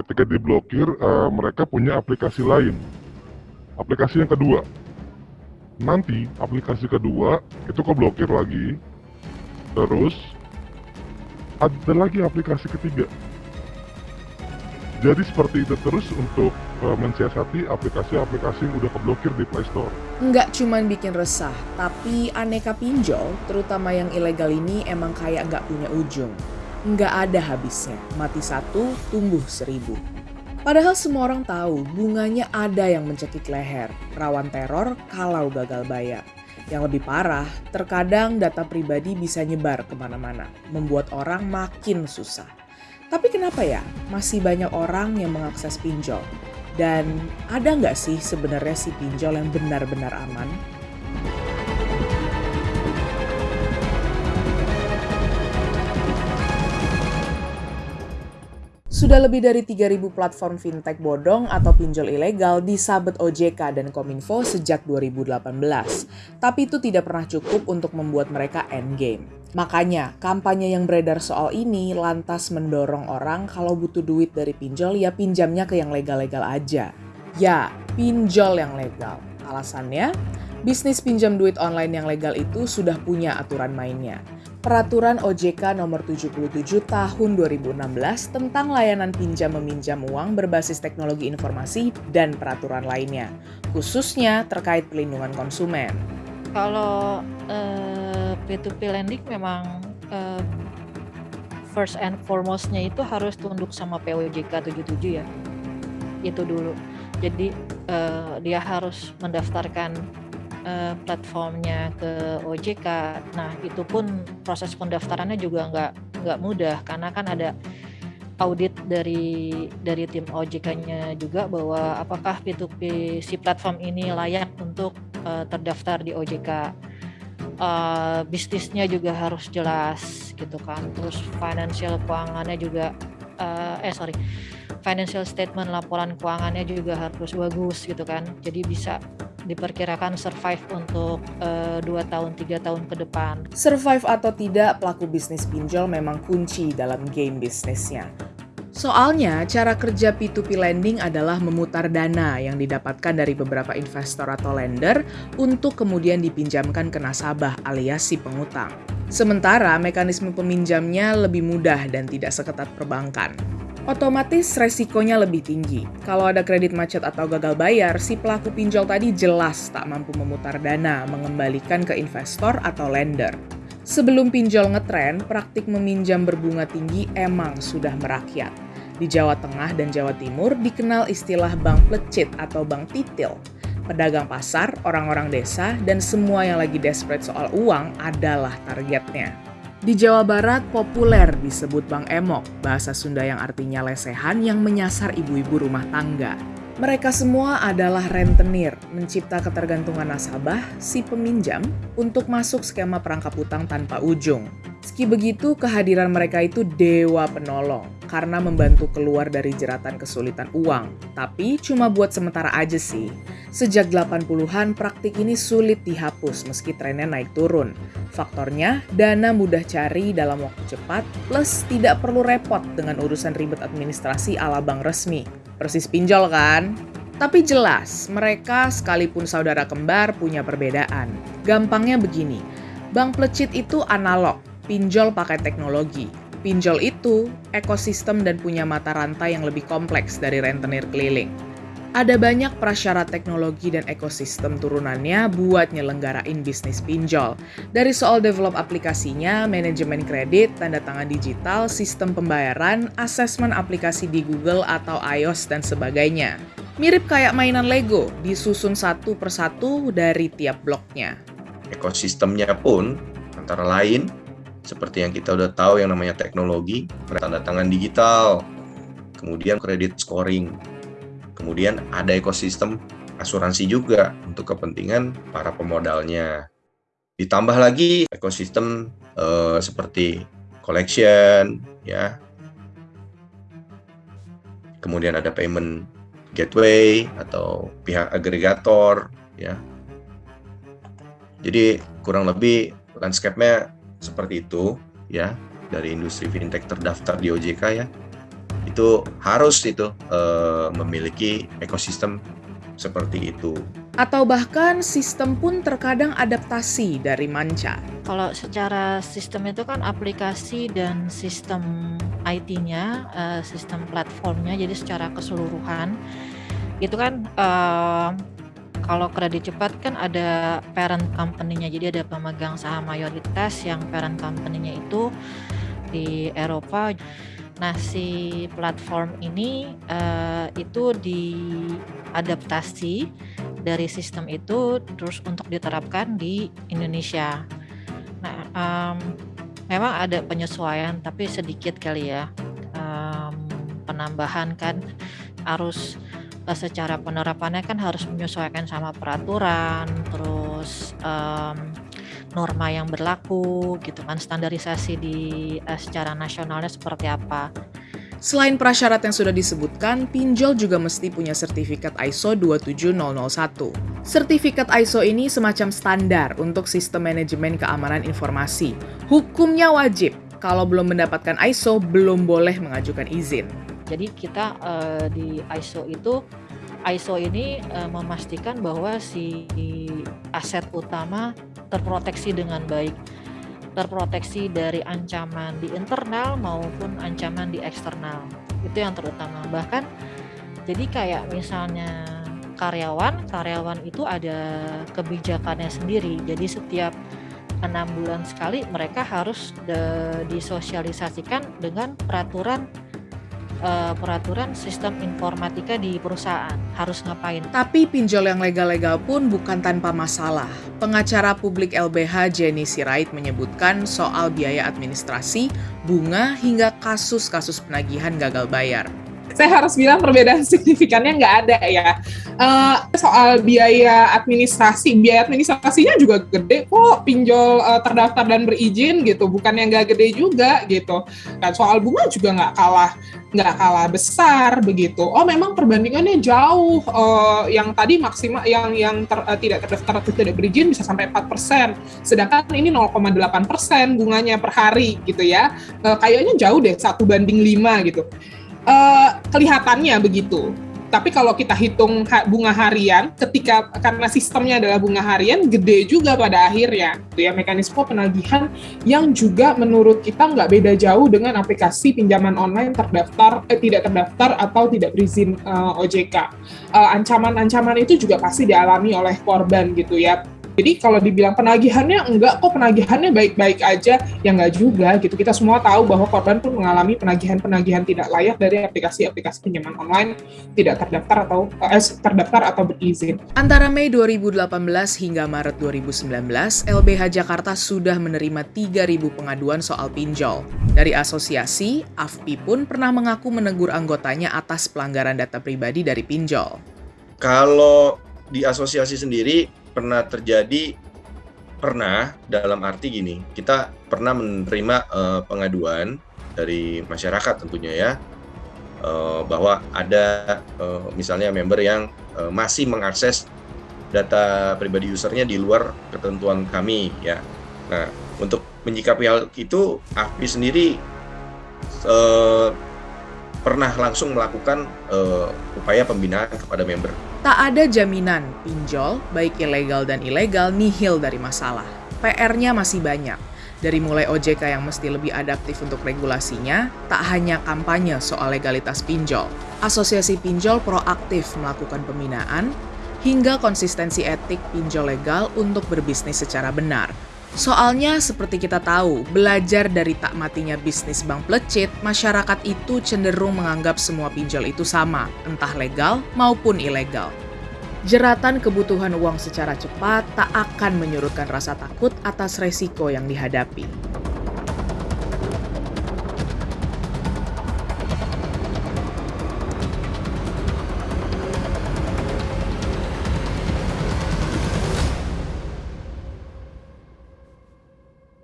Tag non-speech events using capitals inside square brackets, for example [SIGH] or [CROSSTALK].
ketika diblokir uh, mereka punya aplikasi lain. Aplikasi yang kedua. Nanti aplikasi kedua itu keblokir lagi. Terus ada lagi aplikasi ketiga. Jadi seperti itu terus untuk uh, mensiasati aplikasi-aplikasi yang udah keblokir di Play Store. Nggak cuman bikin resah, tapi aneka pinjol, terutama yang ilegal ini emang kayak nggak punya ujung. Nggak ada habisnya, mati satu, tumbuh seribu. Padahal semua orang tahu bunganya ada yang mencekik leher, rawan teror kalau gagal bayar. Yang lebih parah, terkadang data pribadi bisa nyebar ke mana-mana, membuat orang makin susah. Tapi kenapa ya masih banyak orang yang mengakses pinjol? Dan ada nggak sih sebenarnya si pinjol yang benar-benar aman? Sudah lebih dari 3.000 platform fintech bodong atau pinjol ilegal disabet OJK dan Kominfo sejak 2018. Tapi itu tidak pernah cukup untuk membuat mereka endgame. Makanya, kampanye yang beredar soal ini lantas mendorong orang kalau butuh duit dari pinjol ya pinjamnya ke yang legal-legal aja. Ya, pinjol yang legal. Alasannya, bisnis pinjam duit online yang legal itu sudah punya aturan mainnya. Peraturan OJK nomor 77 tahun 2016 tentang layanan pinjam meminjam uang berbasis teknologi informasi dan peraturan lainnya, khususnya terkait pelindungan konsumen. Kalau uh, P2P lending memang uh, first and foremostnya itu harus tunduk sama POJK 77 ya. Itu dulu. Jadi uh, dia harus mendaftarkan uh, platformnya ke OJK. Nah, itu pun proses pendaftarannya juga nggak nggak mudah karena kan ada audit dari dari tim OJK-nya juga bahwa apakah P2P si platform ini layak untuk uh, terdaftar di OJK. Uh, eh, bisnisnya juga harus jelas gitu kan. Terus financial keuangannya juga uh, eh sorry financial statement laporan keuangannya juga harus bagus gitu kan. Jadi bisa diperkirakan survive untuk uh, 2 tahun 3 tahun ke depan. Survive atau tidak, pelaku bisnis pinjol memang kunci dalam game bisnisnya. Soalnya, cara kerja P2P lending adalah memutar dana yang didapatkan dari beberapa investor atau lender untuk kemudian dipinjamkan ke nasabah alias si pengutang. Sementara mekanisme peminjamnya lebih mudah dan tidak seketat perbankan. Otomatis resikonya lebih tinggi. Kalau ada kredit macet atau gagal bayar, si pelaku pinjol tadi jelas tak mampu memutar dana mengembalikan ke investor atau lender. Sebelum pinjol ngetren, praktik meminjam berbunga tinggi emang sudah merakyat. Di Jawa Tengah dan Jawa Timur dikenal istilah bank plecit atau bank titil. Pedagang pasar, orang-orang desa, dan semua yang lagi desperate soal uang adalah targetnya. Di Jawa Barat populer disebut Bank Emok, bahasa Sunda yang artinya lesehan yang menyasar ibu-ibu rumah tangga. Mereka semua adalah rentenir, mencipta ketergantungan nasabah, si peminjam, untuk masuk skema perangkap utang tanpa ujung. Meski begitu, kehadiran mereka itu dewa penolong karena membantu keluar dari jeratan kesulitan uang. Tapi cuma buat sementara aja sih. Sejak 80-an, praktik ini sulit dihapus meski trennya naik turun. Faktornya, dana mudah cari dalam waktu cepat, plus tidak perlu repot dengan urusan ribet administrasi ala bank resmi. Persis pinjol kan? Tapi jelas, mereka sekalipun saudara kembar punya perbedaan. Gampangnya begini, bank plecit itu analog, pinjol pakai teknologi. Pinjol itu ekosistem dan punya mata rantai yang lebih kompleks dari rentenir keliling. Ada banyak prasyarat teknologi dan ekosistem turunannya buat nyelenggarain bisnis pinjol. Dari soal develop aplikasinya, manajemen kredit, tanda tangan digital, sistem pembayaran, asesmen aplikasi di Google atau iOS, dan sebagainya. Mirip kayak mainan Lego, disusun satu persatu dari tiap bloknya. Ekosistemnya pun antara lain seperti yang kita udah tahu yang namanya teknologi, tanda tangan digital, kemudian kredit scoring, kemudian ada ekosistem asuransi juga untuk kepentingan para pemodalnya. Ditambah lagi ekosistem eh, seperti collection, ya. Kemudian ada payment gateway atau pihak agregator, ya. Jadi kurang lebih landscape-nya seperti itu ya dari industri fintech terdaftar di OJK ya itu harus itu uh, memiliki ekosistem seperti itu. Atau bahkan sistem pun terkadang adaptasi dari manca. Kalau secara sistem itu kan aplikasi dan sistem IT-nya, uh, sistem platformnya, jadi secara keseluruhan itu kan uh, kalau kredit cepat kan ada parent company-nya, jadi ada pemegang saham mayoritas yang parent company-nya itu di Eropa. Nah, si platform ini uh, itu diadaptasi dari sistem itu terus untuk diterapkan di Indonesia. Nah, um, memang ada penyesuaian tapi sedikit kali ya um, penambahan kan harus uh, secara penerapannya kan harus menyesuaikan sama peraturan, terus um, norma yang berlaku gitu kan standarisasi di uh, secara nasionalnya seperti apa. Selain prasyarat yang sudah disebutkan, pinjol juga mesti punya sertifikat ISO 27001. Sertifikat ISO ini semacam standar untuk sistem manajemen keamanan informasi. Hukumnya wajib, kalau belum mendapatkan ISO belum boleh mengajukan izin. Jadi kita uh, di ISO itu ISO ini uh, memastikan bahwa si aset utama terproteksi dengan baik. Terproteksi dari ancaman di internal maupun ancaman di eksternal. Itu yang terutama. Bahkan jadi kayak misalnya karyawan karyawan itu ada kebijakannya sendiri. Jadi setiap enam bulan sekali mereka harus disosialisasikan dengan peraturan uh, peraturan sistem informatika di perusahaan harus ngapain. Tapi pinjol yang legal-legal pun bukan tanpa masalah. Pengacara publik LBH Jenny Sirait menyebutkan soal biaya administrasi, bunga, hingga kasus-kasus penagihan gagal bayar saya harus bilang perbedaan [LAUGHS] signifikannya nggak ada ya. Uh, soal biaya administrasi, biaya administrasinya juga gede kok pinjol uh, terdaftar dan berizin gitu, bukan yang nggak gede juga gitu. Dan soal bunga juga nggak kalah nggak kalah besar begitu. Oh memang perbandingannya jauh. Uh, yang tadi maksimal yang yang ter, uh, tidak terdaftar atau tidak berizin bisa sampai 4%. Sedangkan ini 0,8% bunganya per hari gitu ya. Uh, kayaknya jauh deh satu banding 5 gitu uh, kelihatannya begitu. Tapi kalau kita hitung bunga harian, ketika karena sistemnya adalah bunga harian, gede juga pada akhirnya. Itu ya mekanisme penagihan yang juga menurut kita nggak beda jauh dengan aplikasi pinjaman online terdaftar, eh, tidak terdaftar atau tidak berizin uh, eh, OJK. Ancaman-ancaman uh, itu juga pasti dialami oleh korban gitu ya jadi kalau dibilang penagihannya enggak kok penagihannya baik-baik aja, ya enggak juga gitu. Kita semua tahu bahwa korban pun mengalami penagihan-penagihan tidak layak dari aplikasi-aplikasi pinjaman online tidak terdaftar atau eh, terdaftar atau berizin. Antara Mei 2018 hingga Maret 2019, LBH Jakarta sudah menerima 3.000 pengaduan soal pinjol. Dari asosiasi, AFPI pun pernah mengaku menegur anggotanya atas pelanggaran data pribadi dari pinjol. Kalau di asosiasi sendiri pernah terjadi pernah dalam arti gini kita pernah menerima uh, pengaduan dari masyarakat tentunya ya uh, bahwa ada uh, misalnya member yang uh, masih mengakses data pribadi usernya di luar ketentuan kami ya. Nah untuk menyikapi hal itu AFPI sendiri uh, pernah langsung melakukan uh, upaya pembinaan kepada member Tak ada jaminan pinjol, baik ilegal dan ilegal, nihil dari masalah. PR-nya masih banyak. Dari mulai OJK yang mesti lebih adaptif untuk regulasinya, tak hanya kampanye soal legalitas pinjol. Asosiasi pinjol proaktif melakukan pembinaan, hingga konsistensi etik pinjol legal untuk berbisnis secara benar, Soalnya seperti kita tahu, belajar dari tak matinya bisnis bank plecit, masyarakat itu cenderung menganggap semua pinjol itu sama, entah legal maupun ilegal. Jeratan kebutuhan uang secara cepat tak akan menyurutkan rasa takut atas resiko yang dihadapi.